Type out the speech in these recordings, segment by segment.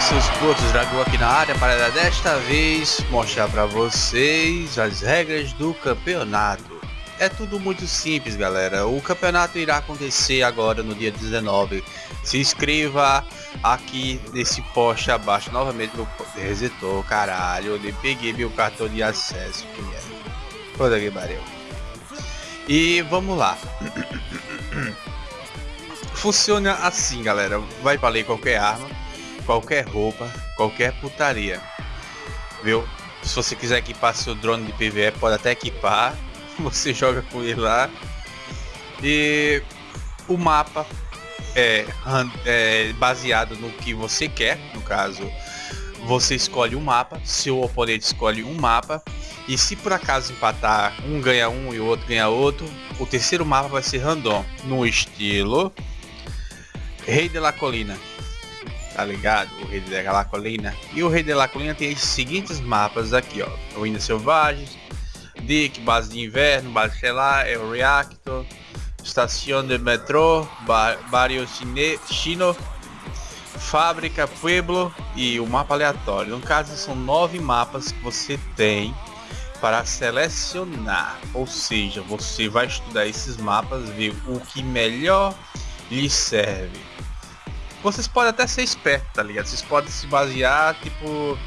Seus putos, Dragão aqui na área para desta vez mostrar para vocês as regras do campeonato. É tudo muito simples, galera. O campeonato irá acontecer agora no dia 19. Se inscreva aqui nesse post abaixo. Novamente meu resetou, caralho. Eu peguei meu cartão de acesso. Que é. Foda que pariu. E vamos lá. Funciona assim, galera. Vai valer qualquer arma qualquer roupa, qualquer putaria. Viu? Se você quiser equipar seu drone de PVE, pode até equipar. Você joga com ele lá. E o mapa é, é baseado no que você quer. No caso, você escolhe um mapa, seu oponente escolhe um mapa. E se por acaso empatar, um ganha um e o outro ganha outro, o terceiro mapa vai ser random, no estilo Rei de la Colina tá ligado? O Rei de la Colina. E o Rei de la Colina tem os seguintes mapas aqui, ó. Ruínas Selvagens, Dick, Base de Inverno, Base Estelar, El Reactor, Estação de Metrô, Bar Barrio Chino, Fábrica, Pueblo e o mapa aleatório. No caso, são nove mapas que você tem para selecionar. Ou seja, você vai estudar esses mapas, ver o que melhor lhe serve vocês podem até ser espertos, tá ligado? Vocês podem se basear, tipo,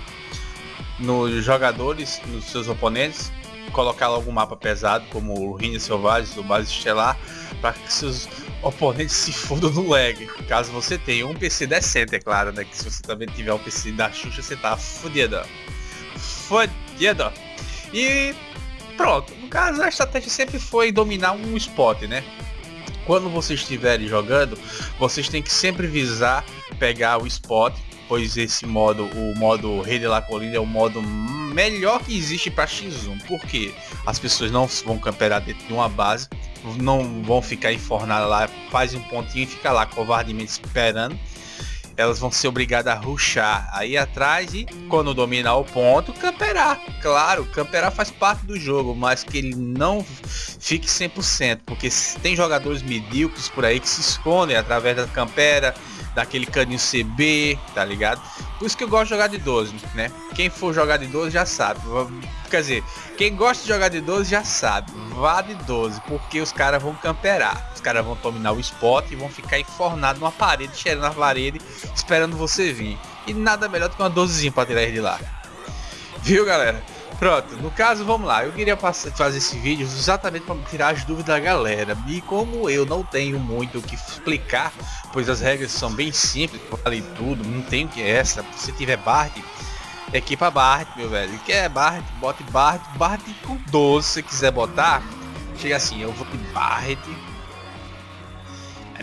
nos jogadores, nos seus oponentes, colocar algum mapa pesado, como o Ruínas Selvagens, o Base Estelar, para que seus oponentes se fodam no lag. Caso você tenha um PC decente, é claro, né? Que se você também tiver um PC da Xuxa, você tá fodido. Fodido. E pronto. No caso, a estratégia sempre foi dominar um spot, né? Quando vocês estiverem jogando, vocês têm que sempre visar pegar o spot, pois esse modo, o modo Rei de la Colina é o modo melhor que existe para X1, porque as pessoas não vão camperar dentro de uma base, não vão ficar enfornadas lá, faz um pontinho e fica lá covardemente esperando elas vão ser obrigadas a ruxar aí atrás e quando dominar o ponto, camperar. Claro, camperar faz parte do jogo, mas que ele não fique 100%, porque tem jogadores medíocres por aí que se escondem através da campera, daquele caninho CB, tá ligado? Por isso que eu gosto de jogar de 12, né? Quem for jogar de 12 já sabe. Quer dizer, quem gosta de jogar de 12 já sabe. Vá de 12, porque os caras vão camperar. Os caras vão dominar o spot e vão ficar enfornados numa parede, cheirando na parede, esperando você vir. E nada melhor do que uma 12 para tirar de lá. Viu, galera? Pronto, no caso, vamos lá. Eu queria fazer esse vídeo exatamente para tirar as dúvidas da galera. E como eu não tenho muito o que explicar, pois as regras são bem simples, vale tudo, não tem o que é essa. Se tiver Bard, equipa Bard, meu velho. Quer Bard, bote Bard, Bard com 12 se quiser botar. Chega assim, eu vou de Bard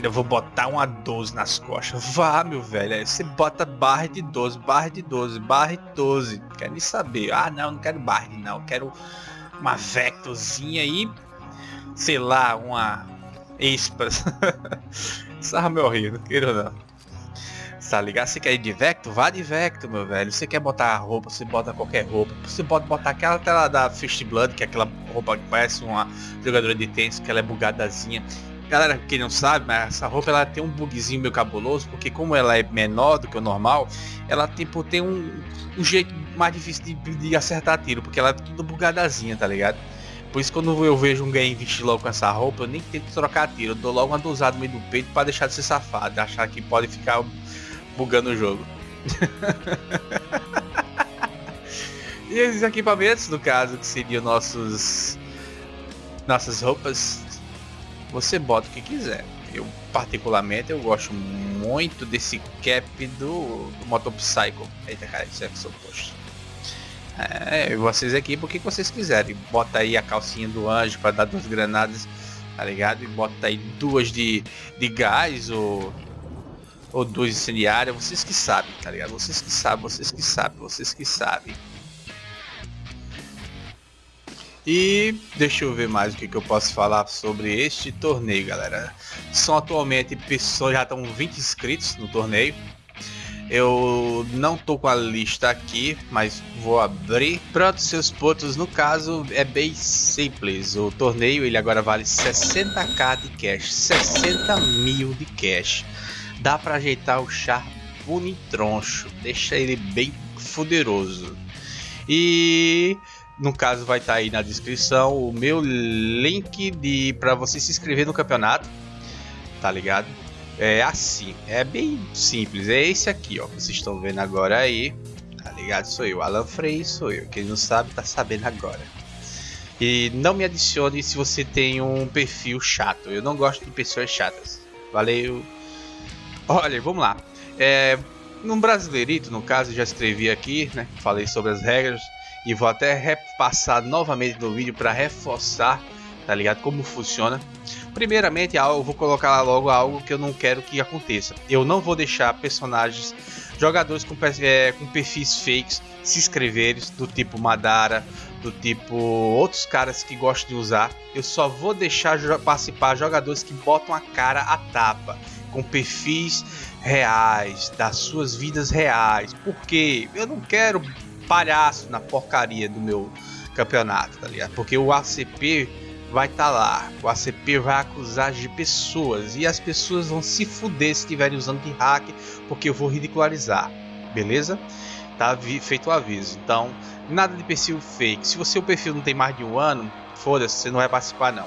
Ainda vou botar uma 12 nas costas. Vá, meu velho. Aí você bota barra de 12, barra de 12, barra de 12. Quero nem saber. Ah, não, não quero barra, não. Quero uma Vectorzinha aí. Sei lá, uma Espas. Sarra meu rio, não não. Tá ligado? Você quer ir de Vector? Vá de Vector, meu velho. Você quer botar roupa, você bota qualquer roupa. Você pode botar aquela tela da Fist Blood, que é aquela roupa que parece uma jogadora de tênis, que ela é bugadazinha. Galera, quem não sabe, mas essa roupa ela tem um bugzinho meio cabuloso, porque como ela é menor do que o normal, ela tipo, tem um, um jeito mais difícil de, de, acertar tiro, porque ela é tudo bugadazinha, tá ligado? Por isso quando eu vejo um game vestir logo com essa roupa, eu nem tento trocar tiro, eu dou logo uma dosada no meio do peito para deixar de ser safado, achar que pode ficar bugando o jogo. e esses equipamentos, no caso, que seriam nossos nossas roupas você bota o que quiser. Eu particularmente eu gosto muito desse cap do, do Motopsycho. Eita cara, isso é que sou poxa. É, vocês aqui porque vocês quiserem. Bota aí a calcinha do anjo para dar duas granadas, tá ligado? E bota aí duas de, de gás ou, ou duas incendiárias. Vocês que sabem, tá ligado? Vocês que sabem, vocês que sabem, vocês que sabem. E deixa eu ver mais o que, que eu posso falar sobre este torneio, galera. São atualmente pessoas, já estão 20 inscritos no torneio. Eu não tô com a lista aqui, mas vou abrir. Pronto, seus pontos, no caso, é bem simples. O torneio, ele agora vale 60k de cash, 60 mil de cash. Dá para ajeitar o char pune troncho, deixa ele bem poderoso. E no caso vai estar tá aí na descrição o meu link de para você se inscrever no campeonato, tá ligado? É assim, é bem simples, é esse aqui, ó, vocês estão vendo agora aí, tá ligado? Sou eu, Alan Frey, sou eu. Quem não sabe tá sabendo agora. E não me adicione se você tem um perfil chato. Eu não gosto de pessoas chatas. Valeu. Olha, vamos lá. É, no Brasileirito, no caso, já escrevi aqui, né? Falei sobre as regras e vou até repassar novamente no vídeo para reforçar, tá ligado? Como funciona. Primeiramente, eu vou colocar logo algo que eu não quero que aconteça. Eu não vou deixar personagens, jogadores com, é, com perfis fakes se inscreverem do tipo Madara, do tipo outros caras que gostam de usar. Eu só vou deixar participar jogadores que botam a cara a tapa, com perfis reais, das suas vidas reais. Porque eu não quero palhaço na porcaria do meu campeonato, tá ligado? Porque o ACP vai estar tá lá, o ACP vai acusar de pessoas e as pessoas vão se fuder se estiverem usando de hack, porque eu vou ridicularizar, beleza? Tá feito o aviso. Então, nada de perfil fake. Se você o perfil não tem mais de um ano, foda-se, você não vai participar não.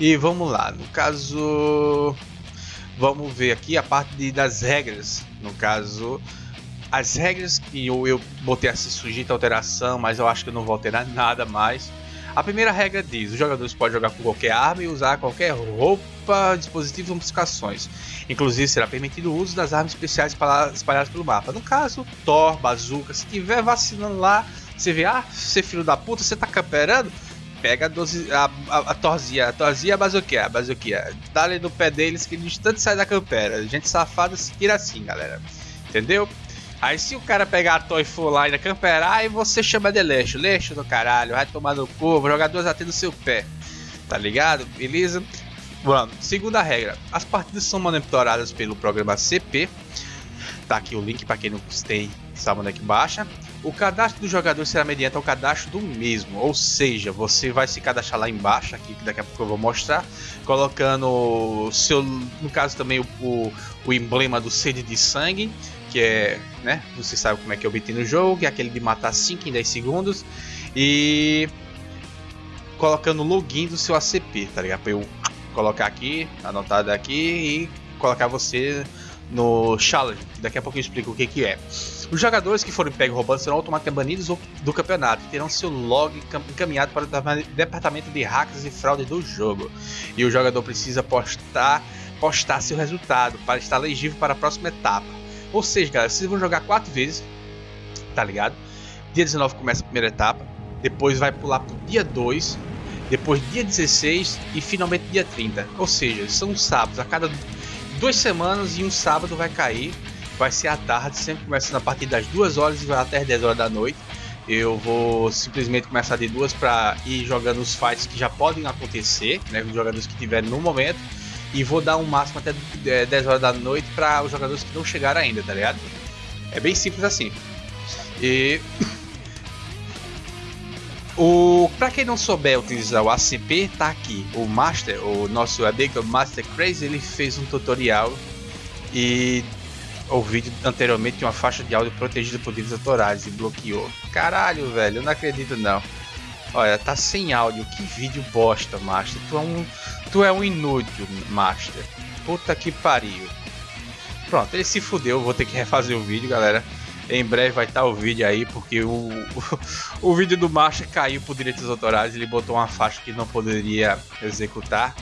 E vamos lá, no caso, vamos ver aqui a parte de, das regras. No caso, as regras que eu, eu botei a se sujeita alteração, mas eu acho que eu não vou alterar nada mais. A primeira regra diz: os jogadores podem jogar com qualquer arma e usar qualquer roupa, dispositivos ou modificações. Inclusive, será permitido o uso das armas especiais espalhadas pelo mapa. No caso, Thor, Bazooka, se tiver vacinando lá, você vê, ah, você filho da puta, você tá camperando? Pega a, doze, a, a, a Torzia, a Torzia a Bazookia, a Bazookia. Dá ali no pé deles que no instante sai da campera. Gente safada se tira assim, galera. Entendeu? Aí se o cara pegar a Toy e for e camperar, aí você chama de leixo. Leixo do caralho, vai tomar no cu, o jogador já tem no seu pé. Tá ligado? Beleza? Vamos. Segunda regra. As partidas são monitoradas pelo programa CP. Tá aqui o link para quem não tem, sabe onde é que baixa. O cadastro do jogador será mediante ao cadastro do mesmo, ou seja, você vai se cadastrar lá embaixo, aqui que daqui a pouco eu vou mostrar, colocando seu, no caso também o, o, o emblema do sede de sangue, que é, né, você sabe como é que eu obtém no jogo, que é aquele de matar 5 em 10 segundos, e colocando o login do seu ACP, tá ligado? Pra eu colocar aqui, anotado aqui, e colocar você no challenge, daqui a pouco eu explico o que, que é. Os jogadores que forem pegos roubando serão automaticamente banidos do campeonato e terão seu log encaminhado para o departamento de hackers e fraude do jogo. E o jogador precisa postar, postar seu resultado para estar legível para a próxima etapa. Ou seja, galera, vocês vão jogar quatro vezes, tá ligado? Dia 19 começa a primeira etapa, depois vai pular pro dia 2, depois dia 16 e finalmente dia 30. Ou seja, são sábados a cada duas semanas e um sábado vai cair. Vai ser à tarde, sempre começando a partir das 2 horas e vai até as 10 horas da noite. Eu vou simplesmente começar de duas para ir jogando os fights que já podem acontecer, né, os jogadores que tiverem no momento. E vou dar um máximo até 10 é, horas da noite para os jogadores que não chegaram ainda, tá ligado? É bem simples assim. E o, pra quem não souber utilizar o ACP, tá aqui. O Master, o nosso amigo Master Crazy, ele fez um tutorial e o vídeo anteriormente tinha uma faixa de áudio protegida por direitos autorais e bloqueou. Caralho, velho, eu não acredito não. Olha, tá sem áudio. Que vídeo bosta, Master. Tu é um, tu é um inútil, Master. Puta que pariu. Pronto, ele se fudeu. Vou ter que refazer o vídeo, galera. Em breve vai estar o vídeo aí, porque o, o, o vídeo do Marcha caiu por direitos autorais. Ele botou uma faixa que não poderia executar.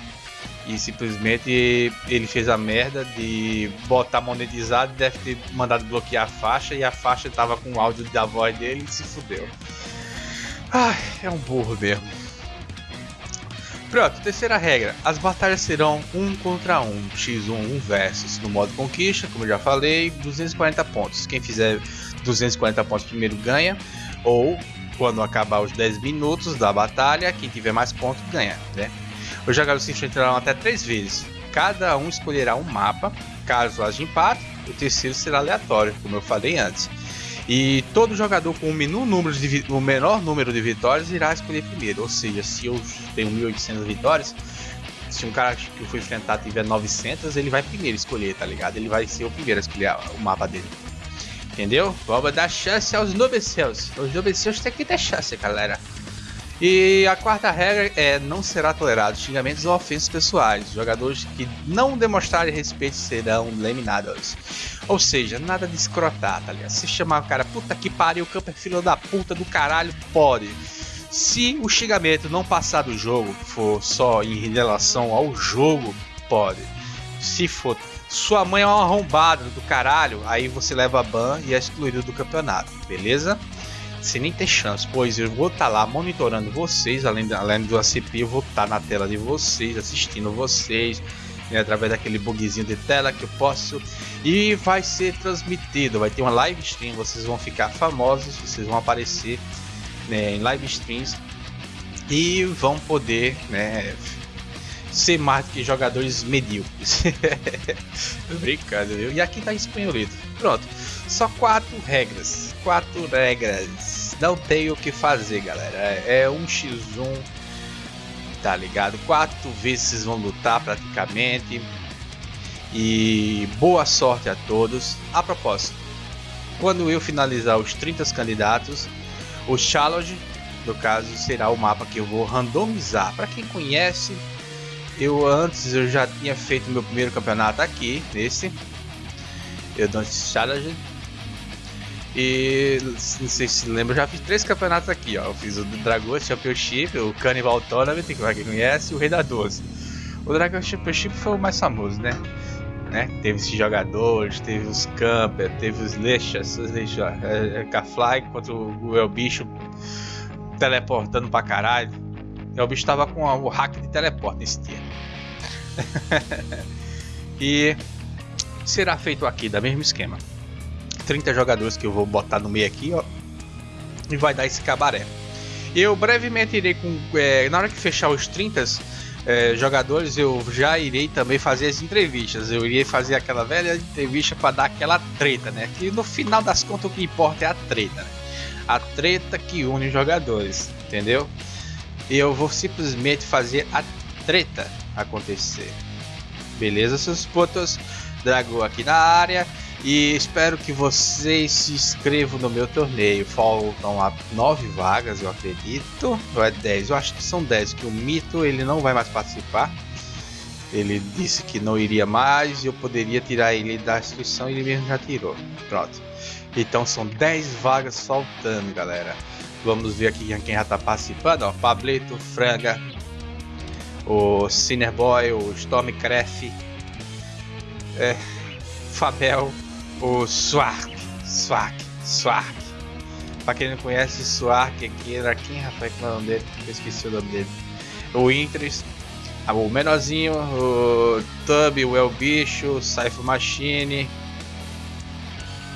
E simplesmente ele fez a merda de botar monetizado. Deve ter mandado bloquear a faixa. E a faixa estava com o áudio da voz dele e se fudeu. Ai, é um burro mesmo. Pronto, terceira regra. As batalhas serão um contra um, x1, um versus. No modo conquista, como eu já falei, 240 pontos. Quem fizer 240 pontos primeiro ganha. Ou, quando acabar os 10 minutos da batalha, quem tiver mais pontos ganha. Né? Os jogadores se enfrentarão até 3 vezes. Cada um escolherá um mapa. Caso haja empate, o terceiro será aleatório, como eu falei antes. E todo jogador com o menor número de, o menor número de vitórias irá escolher primeiro. Ou seja, se eu tenho 1800 vitórias, se um cara que eu for enfrentar tiver 900, ele vai primeiro escolher, tá ligado? Ele vai ser o primeiro a escolher o mapa dele. Entendeu? Vamos dar chance aos nobeceus. Os nobeceus tem que ter chance, galera. E a quarta regra é não será tolerado xingamentos ou ofensas pessoais. Jogadores que não demonstrarem respeito serão eliminados. Ou seja, nada de escrotar, tá ligado? Se chamar o cara, puta que pariu, o campo é filho da puta do caralho, pode. Se o xingamento não passar do jogo, for só em relação ao jogo, pode. Se for sua mãe é uma arrombada do caralho, aí você leva ban e é excluído do campeonato, beleza? Sem nem ter chance, pois eu vou estar tá lá monitorando vocês, além, além do ACP, eu vou estar tá na tela de vocês, assistindo vocês, né, através daquele bugzinho de tela que eu posso, e vai ser transmitido, vai ter uma live stream, vocês vão ficar famosos, vocês vão aparecer né, em live streams e vão poder né, ser mais que jogadores medíocres. Brincando, viu? E aqui tá espanholito. Pronto. Só quatro regras. Quatro regras. Não tem o que fazer, galera. É, é um x1. Tá ligado? Quatro vezes vão lutar praticamente. E boa sorte a todos. A propósito, quando eu finalizar os 30 candidatos, o challenge, no caso, será o mapa que eu vou randomizar. Para quem conhece, eu antes eu já tinha feito meu primeiro campeonato aqui, nesse. Eu Don't Challenge. E não sei se lembra, eu já fiz três campeonatos aqui, ó. Eu fiz o Dragon Championship, o Carnival Tournament, que quem conhece, e o Rei da Doce. O Dragon Championship foi o mais famoso, né? né? Teve esses jogadores, teve os Camper, teve os Lechas, os Lechas, é, é, Fly contra o El Bicho teleportando pra caralho. O bicho tava com o hack de teleporte nesse dia. e será feito aqui, da mesmo esquema. 30 jogadores que eu vou botar no meio aqui, ó. E vai dar esse cabaré. Eu brevemente irei com. É, na hora que fechar os 30 é, jogadores, eu já irei também fazer as entrevistas. Eu irei fazer aquela velha entrevista para dar aquela treta, né? Que no final das contas o que importa é a treta, né? A treta que une os jogadores, entendeu? E eu vou simplesmente fazer a treta acontecer. Beleza, seus putos? Dragão aqui na área. E espero que vocês se inscrevam no meu torneio. Faltam 9 vagas, eu acredito. Ou é 10? Eu acho que são 10. Que o Mito ele não vai mais participar. Ele disse que não iria mais e eu poderia tirar ele da inscrição e ele mesmo já tirou. Pronto. Então são 10 vagas faltando, galera. Vamos ver aqui quem já está participando. Ó, Pablito, Franga, o Cinerboy, o Stormcraft, é, Fabel, o Swark, Swark, Swark. Pra quem não conhece, Swark aqui era quem, rapaz, que é o nome dele? Eu esqueci o nome dele. O Intres, ah, o menorzinho, o Tub, o El Bicho, o Cypher Machine.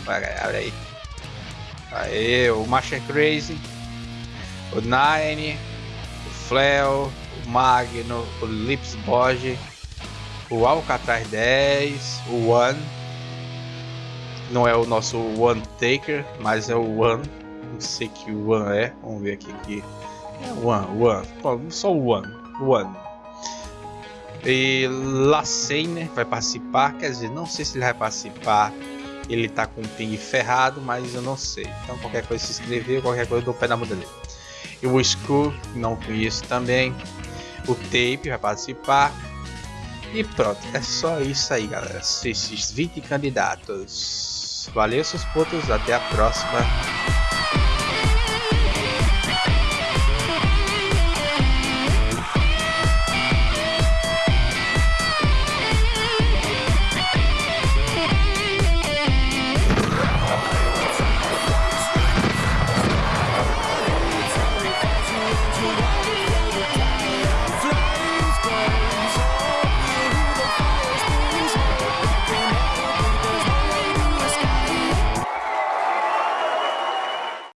Olha aí. Aí, o Master Crazy, o Nine, o Fleo, o Magno, o Lips Borge, o Alcatraz 10, o One. Não é o nosso One Taker, mas é o One. Não sei que o One é. Vamos ver aqui que é One, One. Só o One, One. E Lacene vai participar, quer dizer, não sei se ele vai participar. Ele tá com o ping ferrado, mas eu não sei. Então qualquer coisa se inscrever, qualquer coisa eu dou o pé na muda dele. E o Skull, não conheço também. O Tape vai participar. E pronto, é só isso aí, galera. Esses 20 candidatos. Valeu, seus putos. Até a próxima.